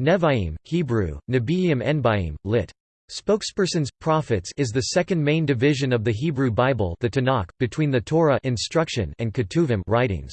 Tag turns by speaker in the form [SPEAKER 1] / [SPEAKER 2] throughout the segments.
[SPEAKER 1] Nevi'im, Hebrew, Nebiim Enbiim, lit. Spokespersons, prophets is the second main division of the Hebrew Bible the Tanakh, between the Torah instruction and Ketuvim writings.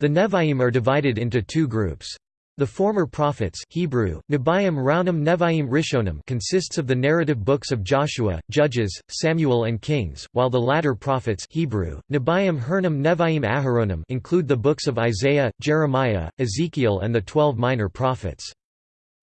[SPEAKER 1] The Nevi'im are divided into two groups. The former prophets Hebrew, Nebiim Raunim Nevi'im Rishonim consists of the narrative books of Joshua, Judges, Samuel and Kings, while the latter prophets Hebrew, Nebiim Hernim Nevi'im Aharonim include the books of Isaiah, Jeremiah, Ezekiel and the twelve minor prophets.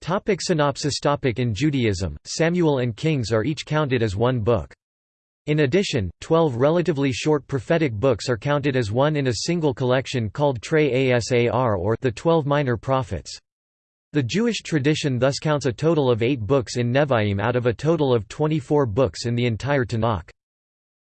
[SPEAKER 1] Topic synopsis topic In Judaism, Samuel and Kings are each counted as one book. In addition, twelve relatively short prophetic books are counted as one in a single collection called Trei Asar or the Twelve Minor Prophets. The Jewish tradition thus counts a total of eight books in Nevi'im out of a total of 24 books in the entire Tanakh.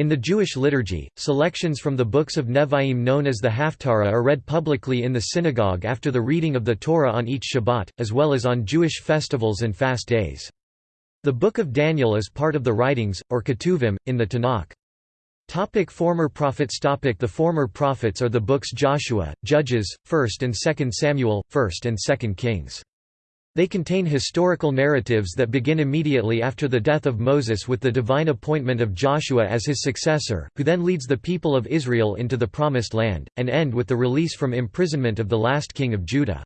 [SPEAKER 1] In the Jewish liturgy, selections from the books of Nevi'im known as the Haftarah are read publicly in the synagogue after the reading of the Torah on each Shabbat, as well as on Jewish festivals and fast days. The Book of Daniel is part of the writings, or Ketuvim, in the Tanakh. Topic former prophets topic The former prophets are the books Joshua, Judges, 1st and 2nd Samuel, 1st and 2nd Kings. They contain historical narratives that begin immediately after the death of Moses with the divine appointment of Joshua as his successor, who then leads the people of Israel into the Promised Land, and end with the release from imprisonment of the last king of Judah.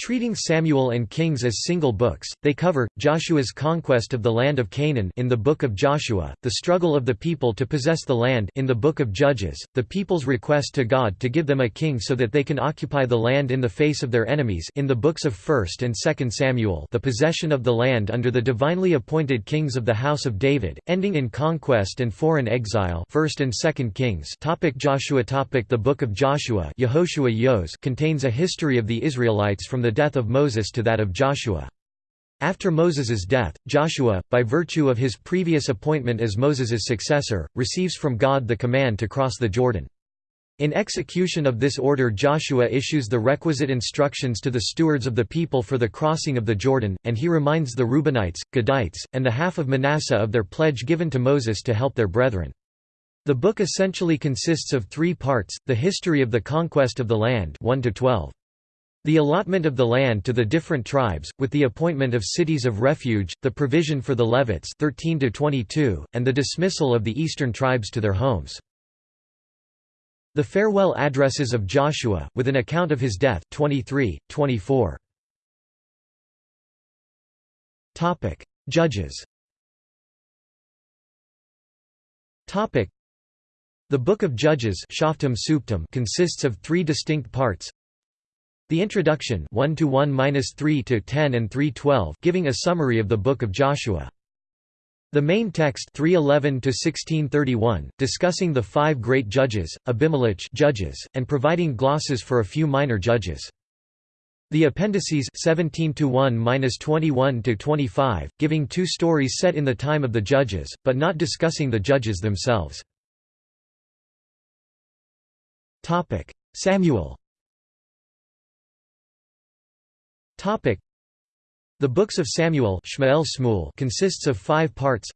[SPEAKER 1] Treating Samuel and Kings as single books, they cover, Joshua's conquest of the land of Canaan in the Book of Joshua, the struggle of the people to possess the land in the Book of Judges, the people's request to God to give them a king so that they can occupy the land in the face of their enemies in the books of 1st and 2nd Samuel the possession of the land under the divinely appointed kings of the house of David, ending in conquest and foreign exile. 1st and 2nd Kings. Topic Joshua. Topic The Book of Joshua. Yehoshua Yos contains a history of the Israelites from the the death of Moses to that of Joshua. After Moses's death, Joshua, by virtue of his previous appointment as Moses's successor, receives from God the command to cross the Jordan. In execution of this order Joshua issues the requisite instructions to the stewards of the people for the crossing of the Jordan, and he reminds the Reubenites, Gadites, and the half of Manasseh of their pledge given to Moses to help their brethren. The book essentially consists of three parts, the history of the conquest of the land 1 to 12. The allotment of the land to the different tribes, with the appointment of cities of refuge, the provision for the Levites 13 and the dismissal of the eastern tribes to their homes. The farewell addresses of Joshua, with an account of his death 23, 24. Judges The Book of Judges consists of three distinct parts the introduction 1 to 1-3 to 10 and 3:12 giving a summary of the book of Joshua. The main text 311 to 1631 discussing the five great judges, Abimelech judges, and providing glosses for a few minor judges. The appendices 17 to 1-21 to 25 giving two stories set in the time of the judges, but not discussing the judges themselves. Topic: Samuel The books of Samuel consists of five parts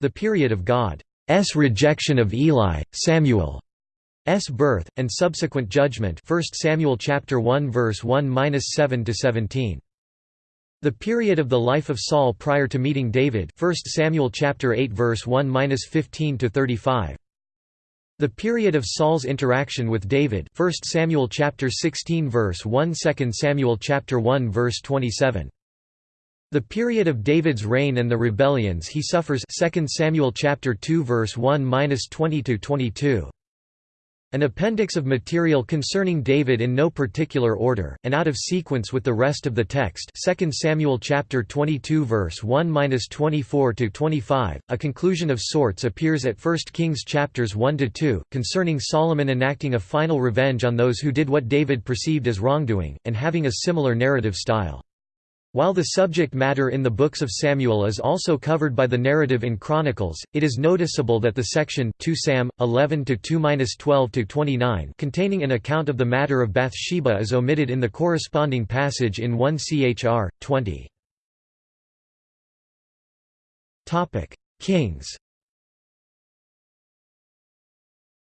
[SPEAKER 1] The period of God's rejection of Eli, Samuel's birth, and subsequent judgment 1 Samuel chapter 1 verse 1-7 to 17. The period of the life of Saul prior to meeting David 1 Samuel chapter 8 verse 1-15 to 35. The period of Saul's interaction with David 1 Samuel chapter 16 verse 1 2 Samuel chapter 1 verse 27 The period of David's reign and the rebellions he suffers 2 Samuel chapter 2 verse 1-20 to 22 an appendix of material concerning David in no particular order, and out of sequence with the rest of the text 2 Samuel chapter 22 verse 1-24-25, a conclusion of sorts appears at 1 Kings chapters 1-2, concerning Solomon enacting a final revenge on those who did what David perceived as wrongdoing, and having a similar narrative style. While the subject matter in the books of Samuel is also covered by the narrative in Chronicles, it is noticeable that the section 2 Sam 11 to 2-12 to 29 containing an account of the matter of Bathsheba is omitted in the corresponding passage in 1 Chr 20. Topic: Kings.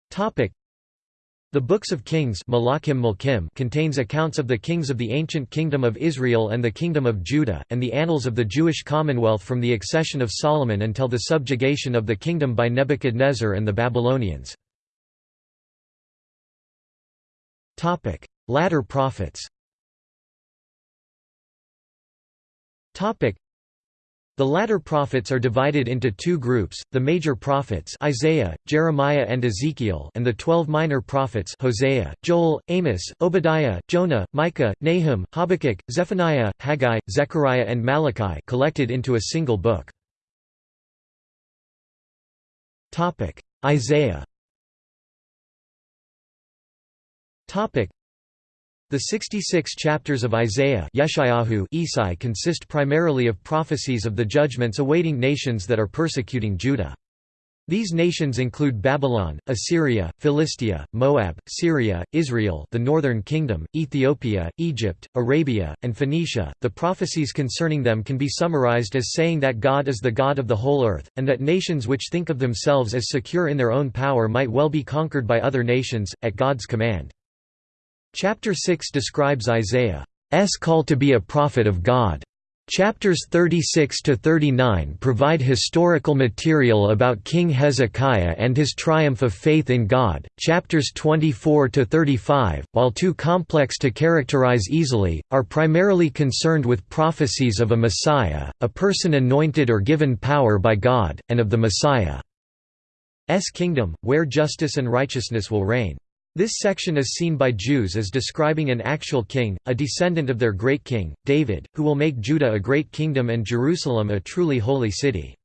[SPEAKER 1] Topic: The Books of Kings contains accounts of the kings of the ancient Kingdom of Israel and the Kingdom of Judah, and the annals of the Jewish Commonwealth from the accession of Solomon until the subjugation of the kingdom by Nebuchadnezzar and the Babylonians. Latter prophets the latter prophets are divided into two groups, the major prophets Isaiah, Jeremiah and Ezekiel and the twelve minor prophets Hosea, Joel, Amos, Obadiah, Jonah, Micah, Nahum, Habakkuk, Zephaniah, Haggai, Zechariah and Malachi collected into a single book. Isaiah the 66 chapters of Isaiah Isai consist primarily of prophecies of the judgments awaiting nations that are persecuting Judah. These nations include Babylon, Assyria, Philistia, Moab, Syria, Israel, the northern kingdom, Ethiopia, Egypt, Arabia, and Phoenicia. The prophecies concerning them can be summarized as saying that God is the God of the whole earth, and that nations which think of themselves as secure in their own power might well be conquered by other nations, at God's command. Chapter 6 describes Isaiah's call to be a prophet of God. Chapters 36 to 39 provide historical material about King Hezekiah and his triumph of faith in God. Chapters 24 to 35, while too complex to characterize easily, are primarily concerned with prophecies of a Messiah, a person anointed or given power by God, and of the Messiah's kingdom, where justice and righteousness will reign. This section is seen by Jews as describing an actual king, a descendant of their great king, David, who will make Judah a great kingdom and Jerusalem a truly holy city.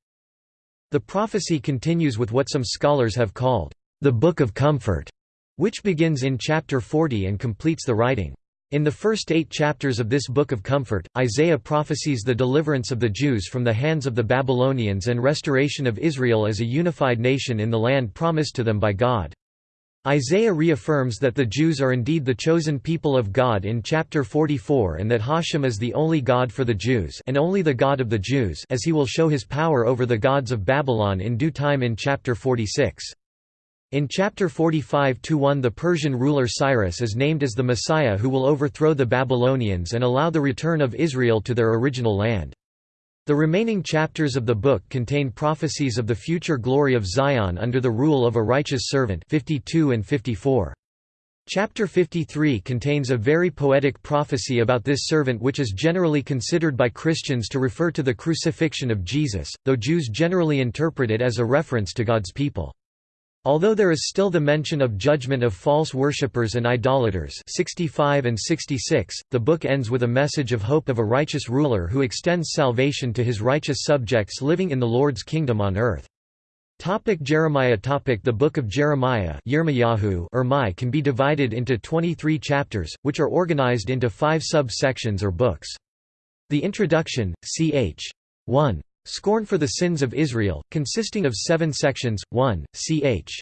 [SPEAKER 1] The prophecy continues with what some scholars have called, the Book of Comfort, which begins in chapter 40 and completes the writing. In the first eight chapters of this Book of Comfort, Isaiah prophesies the deliverance of the Jews from the hands of the Babylonians and restoration of Israel as a unified nation in the land promised to them by God. Isaiah reaffirms that the Jews are indeed the chosen people of God in chapter 44 and that Hashem is the only God for the Jews and only the God of the Jews as he will show his power over the gods of Babylon in due time in chapter 46. In chapter 45-1 the Persian ruler Cyrus is named as the Messiah who will overthrow the Babylonians and allow the return of Israel to their original land. The remaining chapters of the book contain prophecies of the future glory of Zion under the rule of a righteous servant 52 and 54. Chapter 53 contains a very poetic prophecy about this servant which is generally considered by Christians to refer to the crucifixion of Jesus, though Jews generally interpret it as a reference to God's people. Although there is still the mention of judgment of false worshippers and idolaters 65 and 66, the book ends with a message of hope of a righteous ruler who extends salvation to his righteous subjects living in the Lord's kingdom on earth. Topic Jeremiah topic The Book of Jeremiah Yirmiyahu can be divided into 23 chapters, which are organized into five sub-sections or books. The Introduction, ch. 1. Scorn for the Sins of Israel, consisting of seven sections, 1, ch.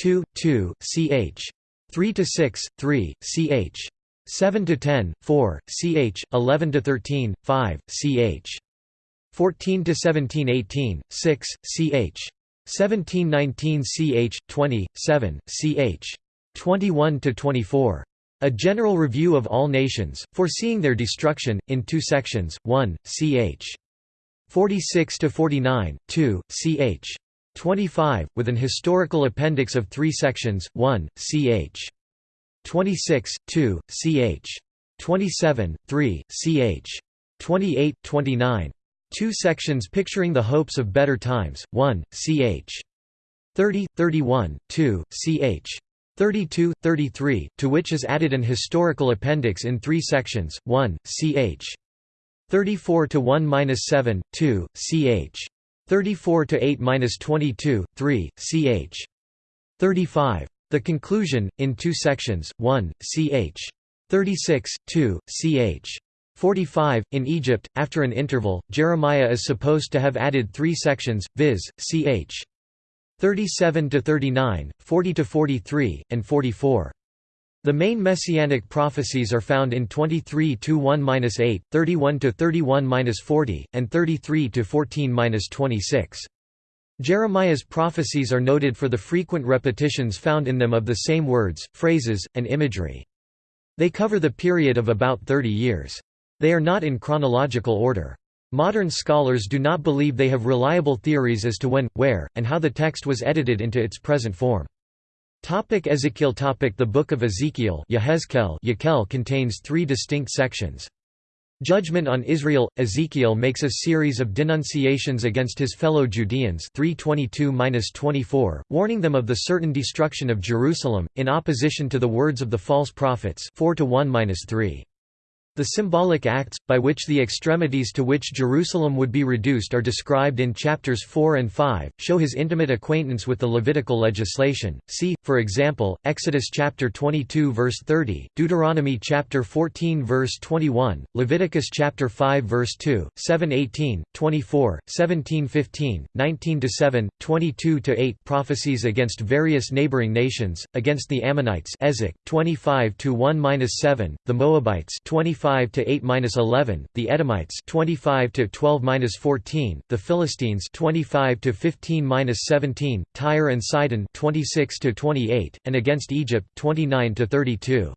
[SPEAKER 1] 2, 2, ch. 3 to 6, 3, ch. 7 to 10, 4, ch. 11 to 13, 5, ch. 14 to 17, 18, 6, ch. 17, 19, ch. 20, 7, ch. 21 to 24. A general review of all nations, foreseeing their destruction, in two sections, 1, ch. 46 to 49, 2, ch. 25, with an historical appendix of three sections, 1, ch. 26, 2, ch. 27, 3, ch. 28, 29. Two sections picturing the hopes of better times, 1, ch. 30, 31, 2, ch. 32, 33, to which is added an historical appendix in three sections, 1, ch. 34 to 1 minus 7, 2, ch. 34 to 8 minus 22, 3, ch. 35. The conclusion, in two sections, 1, ch. 36, 2, ch. 45. In Egypt, after an interval, Jeremiah is supposed to have added three sections, viz., ch. 37 to 39, 40 to 43, and 44. The main messianic prophecies are found in 23 1-8, 31 31-40, and 33 14-26. Jeremiah's prophecies are noted for the frequent repetitions found in them of the same words, phrases, and imagery. They cover the period of about 30 years. They are not in chronological order. Modern scholars do not believe they have reliable theories as to when, where, and how the text was edited into its present form. Topic Ezekiel topic The Book of Ezekiel Yehezkel contains three distinct sections. Judgment on Israel – Ezekiel makes a series of denunciations against his fellow Judeans 322–24, warning them of the certain destruction of Jerusalem, in opposition to the words of the false prophets 4 1–3. The symbolic acts, by which the extremities to which Jerusalem would be reduced are described in chapters 4 and 5, show his intimate acquaintance with the Levitical legislation. See, for example, Exodus chapter 22 verse 30, Deuteronomy chapter 14 verse 21, Leviticus chapter 5 verse 2, 7:18, 24, 17:15, 19-7, 22-8 prophecies against various neighboring nations, against the Ammonites Ezek 25-1-7, the Moabites 25 25 to 8-11, the Edomites 25 to 12-14, the Philistines 25 to 15-17, Tyre and Sidon 26 to 28, and against Egypt 29 to 32.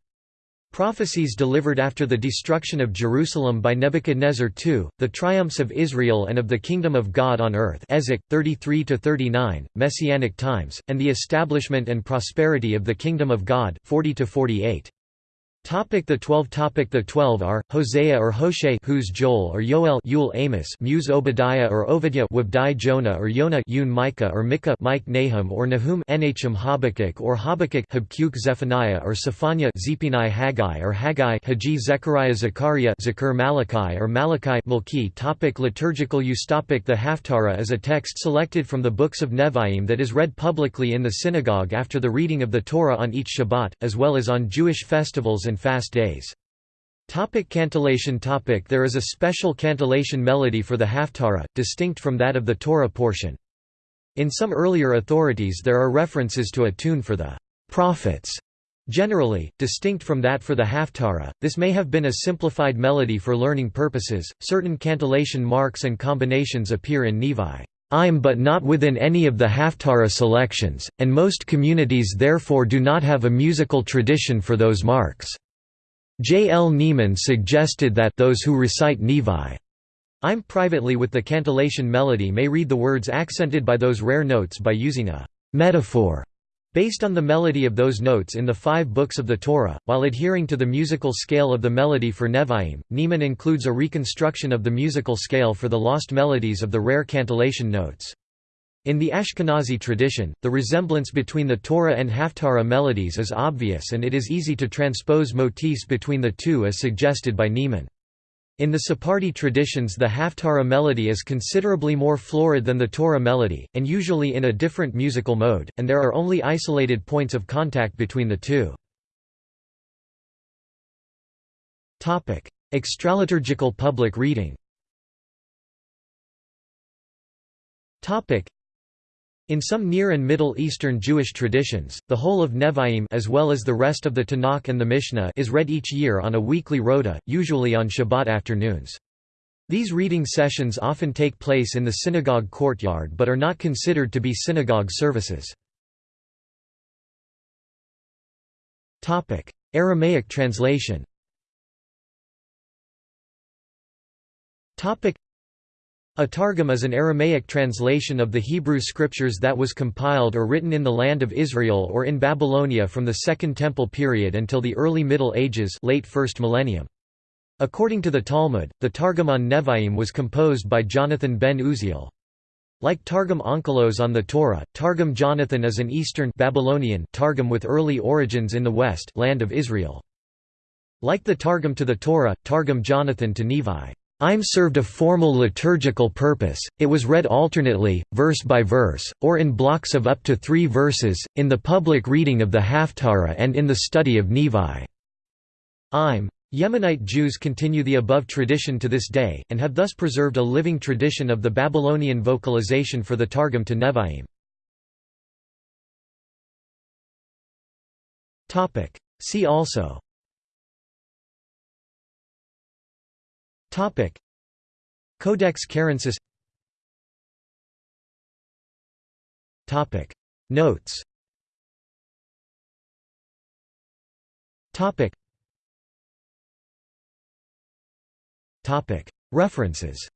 [SPEAKER 1] Prophecies delivered after the destruction of Jerusalem by Nebuchadnezzar II, the triumphs of Israel and of the kingdom of God on earth Ezek 33 Messianic times, and the establishment and prosperity of the kingdom of God 40 48. Topic the Twelve Topic The Twelve are, Hosea or Hoshe who's Joel or Yoel Yul Amos Muse Obadiah or Obadiah Wabdai Jonah or Yonah Yun Micah or Micah Mike Nahum or Nahum Nhm Habakkuk or Habakkuk Habkuk Zephaniah or Zephaniah Zephaniah Haggai or Haggai Hagi Zechariah Zechariah Zechar Malachi or Malachi Malki. Topic Liturgical use. Topic The Haftarah is a text selected from the books of Nevi'im that is read publicly in the synagogue after the reading of the Torah on each Shabbat, as well as on Jewish festivals and and fast days. Topic cantillation topic There is a special cantillation melody for the Haftarah, distinct from that of the Torah portion. In some earlier authorities there are references to a tune for the prophets. Generally, distinct from that for the Haftarah, this may have been a simplified melody for learning purposes. Certain cantillation marks and combinations appear in Nevi. I'm but not within any of the Haftarah selections, and most communities therefore do not have a musical tradition for those marks. J. L. Neeman suggested that those who recite Nevi I'm privately with the cantillation melody may read the words accented by those rare notes by using a metaphor based on the melody of those notes in the five books of the Torah, while adhering to the musical scale of the melody for Nevi'im. Neeman includes a reconstruction of the musical scale for the lost melodies of the rare cantillation notes. In the Ashkenazi tradition, the resemblance between the Torah and Haftarah melodies is obvious and it is easy to transpose motifs between the two as suggested by Neeman. In the Sephardi traditions the Haftarah melody is considerably more florid than the Torah melody, and usually in a different musical mode, and there are only isolated points of contact between the two. Extraliturgical public reading in some Near and Middle Eastern Jewish traditions, the whole of Nevi'im as well as the rest of the Tanakh and the Mishnah is read each year on a weekly rota, usually on Shabbat afternoons. These reading sessions often take place in the synagogue courtyard but are not considered to be synagogue services. Aramaic translation a Targum is an Aramaic translation of the Hebrew scriptures that was compiled or written in the land of Israel or in Babylonia from the Second Temple period until the early Middle Ages late first millennium. According to the Talmud, the Targum on Nevi'im was composed by Jonathan ben Uziel. Like Targum Onkelos on the Torah, Targum Jonathan is an Eastern Babylonian Targum with early origins in the West land of Israel. Like the Targum to the Torah, Targum Jonathan to Nevi I'm served a formal liturgical purpose, it was read alternately, verse by verse, or in blocks of up to three verses, in the public reading of the Haftarah and in the study of Nevi. I'm. Yemenite Jews continue the above tradition to this day, and have thus preserved a living tradition of the Babylonian vocalization for the Targum to Nevi'im. See also Codex Cairensis. Topic: Notes. Topic. Topic. References